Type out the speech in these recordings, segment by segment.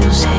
feels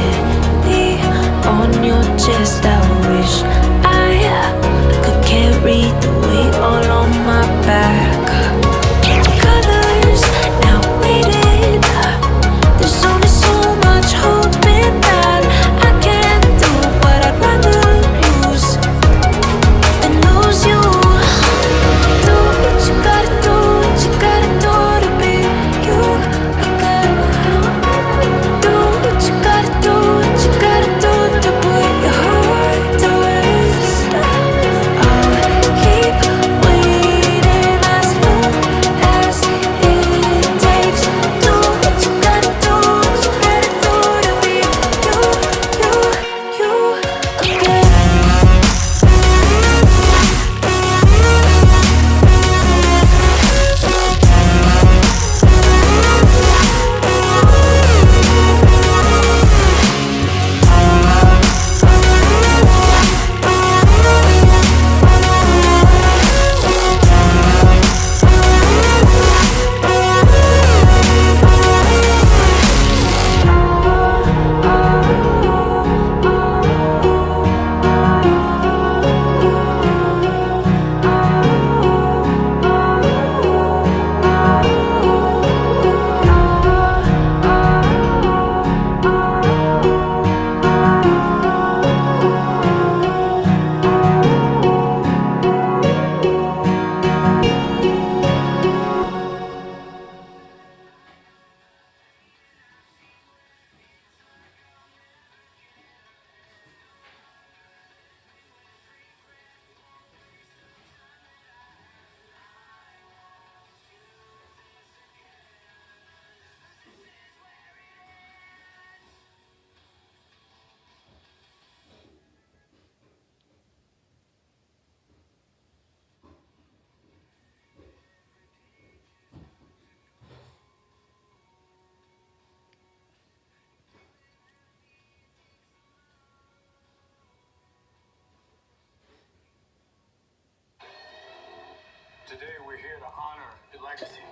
Today we're here to honor your legacy.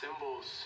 Symbols